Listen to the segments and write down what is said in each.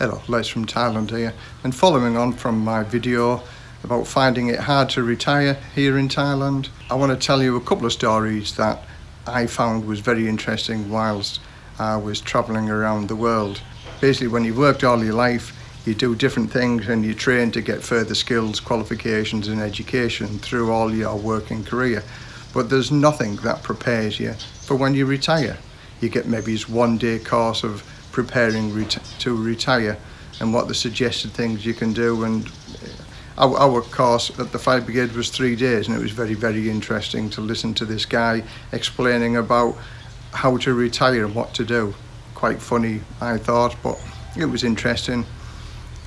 Hello, Les from Thailand here and following on from my video about finding it hard to retire here in Thailand I want to tell you a couple of stories that I found was very interesting whilst I was travelling around the world. Basically when you've worked all your life you do different things and you train to get further skills, qualifications and education through all your working career but there's nothing that prepares you for when you retire you get maybe one day course of preparing to retire and what the suggested things you can do. And uh, our, our course at the fire brigade was three days and it was very very interesting to listen to this guy explaining about how to retire and what to do. Quite funny I thought but it was interesting.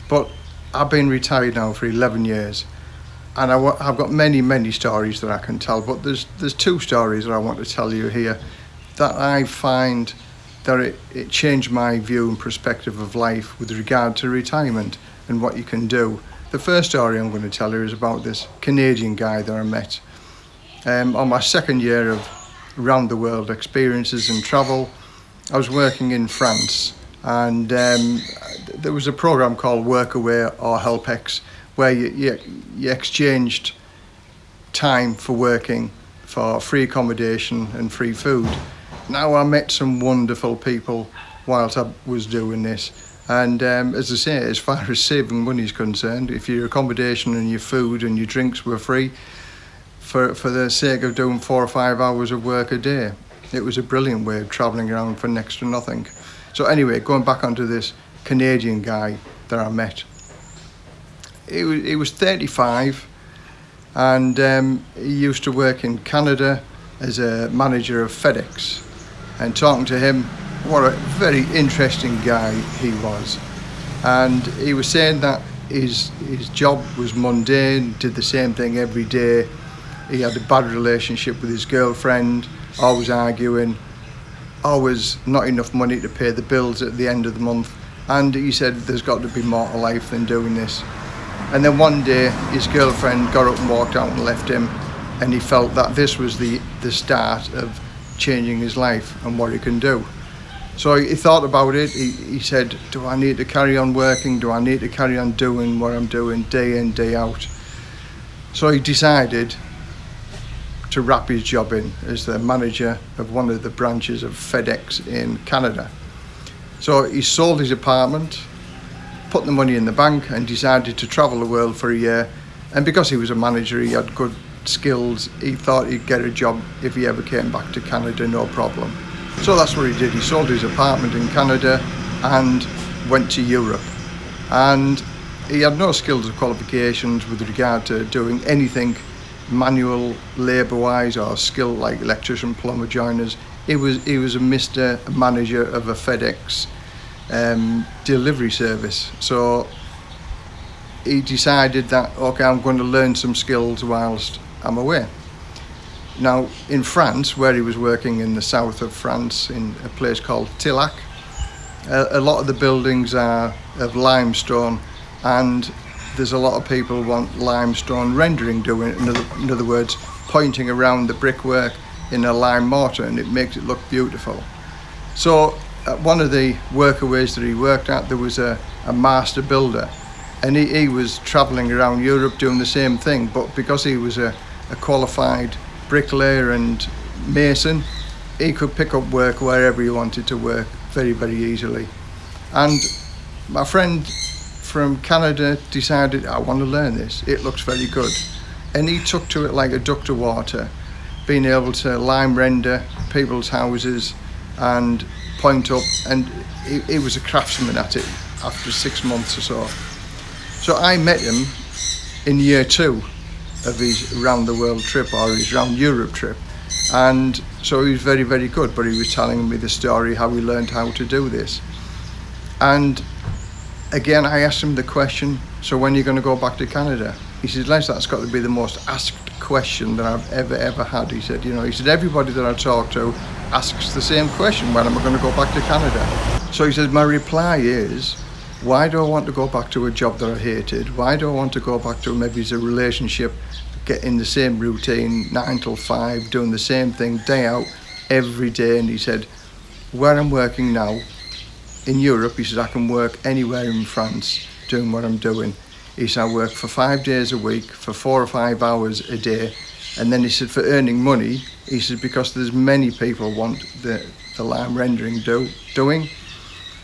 But I've been retired now for 11 years and I, have got many many stories that I can tell but there's there's two stories that I want to tell you here that I find that it, it changed my view and perspective of life with regard to retirement and what you can do. The first story I'm going to tell you is about this Canadian guy that I met. Um, on my second year of round the world experiences and travel, I was working in France and um, there was a program called Workaway or HelpX where you, you, you exchanged time for working for free accommodation and free food now I met some wonderful people whilst I was doing this. And um, as I say as far as saving money is concerned if your accommodation and your food and your drinks were free for, for the sake of doing four or five hours of work a day it was a brilliant way of travelling around for next to nothing. So anyway going back onto this Canadian guy that I met. He was, he was 35 and um, he used to work in Canada as a manager of FedEx and talking to him what a very interesting guy he was. And he was saying that his his job was mundane did the same thing every day. He had a bad relationship with his girlfriend always arguing always not enough money to pay the bills at the end of the month. And he said there's got to be more to life than doing this. And then one day his girlfriend got up and walked out and left him and he felt that this was the the start of changing his life and what he can do. So he thought about it. He, he said, do I need to carry on working? Do I need to carry on doing what I'm doing day in, day out? So he decided to wrap his job in as the manager of one of the branches of FedEx in Canada. So he sold his apartment, put the money in the bank and decided to travel the world for a year. And because he was a manager, he had good skills, he thought he'd get a job if he ever came back to Canada, no problem. So that's what he did. He sold his apartment in Canada and went to Europe. And he had no skills or qualifications with regard to doing anything manual labour wise or skill like electrician, plumber, joiners. He was, he was a Mr. Manager of a FedEx um, delivery service. So he decided that, okay, I'm going to learn some skills whilst I'm aware. Now, in France, where he was working in the south of France, in a place called Tillac, a, a lot of the buildings are of limestone and there's a lot of people want limestone rendering doing in other, in other words pointing around the brickwork in a lime mortar and it makes it look beautiful so at one of the workaways that he worked at there was a, a master builder and he, he was traveling around Europe doing the same thing but because he was a a qualified bricklayer and mason, he could pick up work wherever he wanted to work very, very easily. And my friend from Canada decided, I want to learn this. It looks very good. And he took to it like a duck to water, being able to lime render people's houses and point up. And he, he was a craftsman at it after six months or so. So I met him in year two of his round the world trip or his round Europe trip. And so he was very very good but he was telling me the story how he learned how to do this. And again I asked him the question so when are you going to go back to Canada? He said Les that's got to be the most asked question that I've ever ever had he said you know. He said everybody that I talk to asks the same question when am I going to go back to Canada? So he said my reply is why do I want to go back to a job that I hated? Why do I want to go back to maybe it's a relationship, getting the same routine, nine till five, doing the same thing day out every day? And he said, where I'm working now, in Europe, he said, I can work anywhere in France doing what I'm doing. He said, I work for five days a week, for four or five hours a day. And then he said, for earning money, he said, because there's many people want the, the lime rendering do, doing.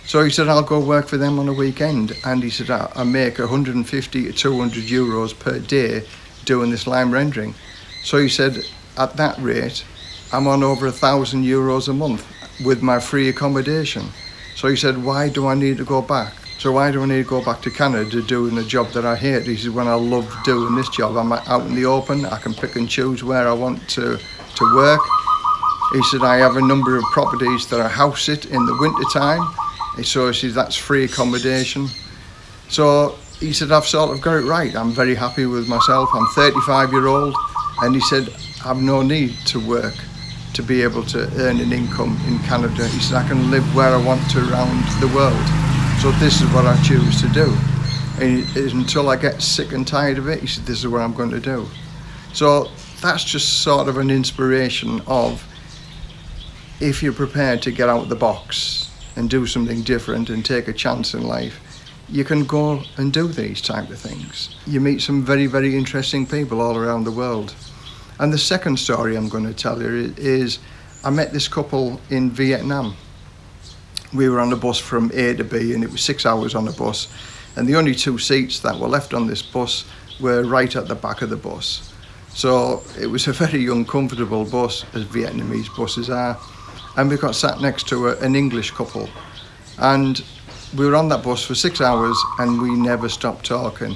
So he said, I'll go work for them on a weekend. And he said, I, I make 150 to 200 euros per day doing this lime rendering. So he said, at that rate, I'm on over a thousand euros a month with my free accommodation. So he said, why do I need to go back? So why do I need to go back to Canada doing a job that I hate? He said, when I love doing this job, I'm out in the open, I can pick and choose where I want to, to work. He said, I have a number of properties that I house sit in the winter time. So he said, that's free accommodation. So he said, I've sort of got it right. I'm very happy with myself. I'm 35 year old. And he said, I've no need to work to be able to earn an income in Canada. He said, I can live where I want to around the world. So this is what I choose to do. And until I get sick and tired of it, he said, this is what I'm going to do. So that's just sort of an inspiration of if you're prepared to get out of the box and do something different and take a chance in life, you can go and do these type of things. You meet some very, very interesting people all around the world. And the second story I'm going to tell you is I met this couple in Vietnam we were on the bus from A to B and it was six hours on the bus and the only two seats that were left on this bus were right at the back of the bus. So it was a very uncomfortable bus as Vietnamese buses are and we got sat next to a, an English couple and we were on that bus for six hours and we never stopped talking.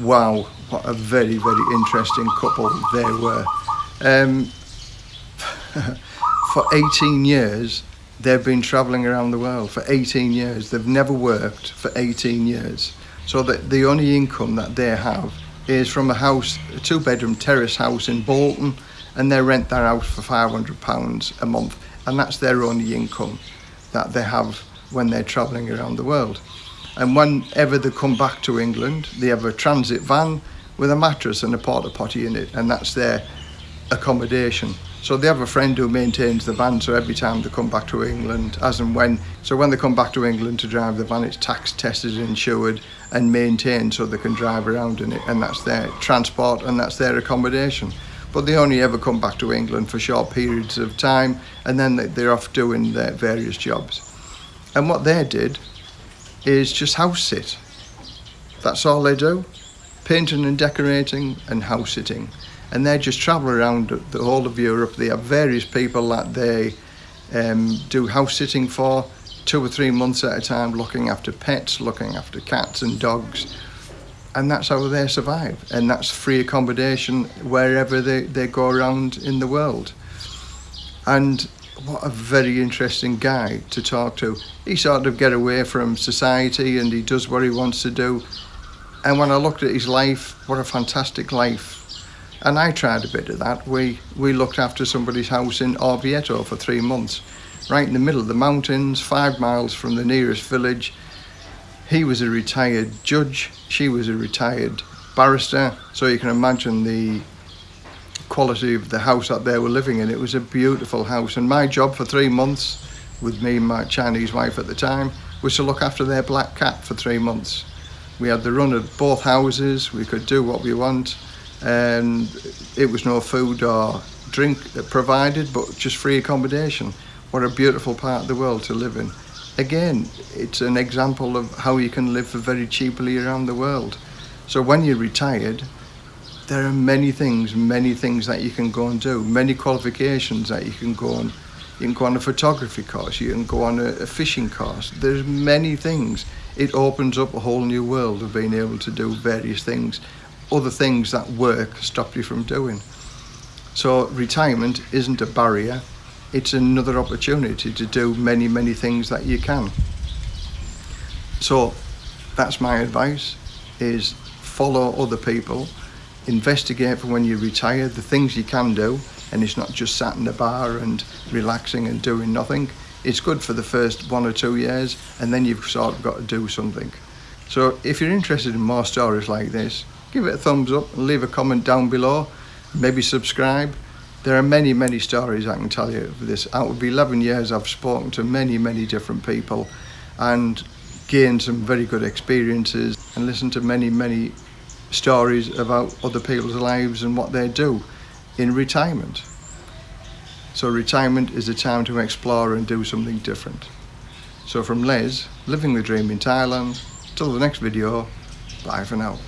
Wow, what a very, very interesting couple they were. Um, for 18 years, they've been traveling around the world for 18 years. They've never worked for 18 years. So that the only income that they have is from a house, a two bedroom terrace house in Bolton, and they rent that house for 500 pounds a month. And that's their only income that they have when they're traveling around the world. And whenever they come back to England, they have a transit van with a mattress and a porta potty in it, and that's their accommodation. So they have a friend who maintains the van, so every time they come back to England, as and when, so when they come back to England to drive the van, it's tax tested, insured and maintained so they can drive around in it and that's their transport and that's their accommodation. But they only ever come back to England for short periods of time and then they're off doing their various jobs. And what they did is just house sit. That's all they do. Painting and decorating and house sitting and they just travel around the whole of Europe. They have various people that they um, do house sitting for two or three months at a time, looking after pets, looking after cats and dogs. And that's how they survive. And that's free accommodation wherever they, they go around in the world. And what a very interesting guy to talk to. He sort of get away from society and he does what he wants to do. And when I looked at his life, what a fantastic life and I tried a bit of that. We, we looked after somebody's house in Orvieto for three months, right in the middle of the mountains, five miles from the nearest village. He was a retired judge, she was a retired barrister, so you can imagine the quality of the house that they were living in. It was a beautiful house, and my job for three months, with me and my Chinese wife at the time, was to look after their black cat for three months. We had the run of both houses, we could do what we want, and it was no food or drink provided but just free accommodation what a beautiful part of the world to live in again it's an example of how you can live for very cheaply around the world. So when you're retired there are many things many things that you can go and do many qualifications that you can go on. You can go on a photography course you can go on a, a fishing course. There's many things. It opens up a whole new world of being able to do various things other things that work stop you from doing. So retirement isn't a barrier, it's another opportunity to do many, many things that you can. So that's my advice, is follow other people, investigate for when you retire the things you can do, and it's not just sat in the bar and relaxing and doing nothing. It's good for the first one or two years, and then you've sort of got to do something. So if you're interested in more stories like this, give it a thumbs up leave a comment down below maybe subscribe there are many many stories I can tell you of this out of 11 years I've spoken to many many different people and gained some very good experiences and listened to many, many stories about other people's lives and what they do in retirement. So retirement is a time to explore and do something different. So from Les, living the dream in Thailand, till the next video, bye for now.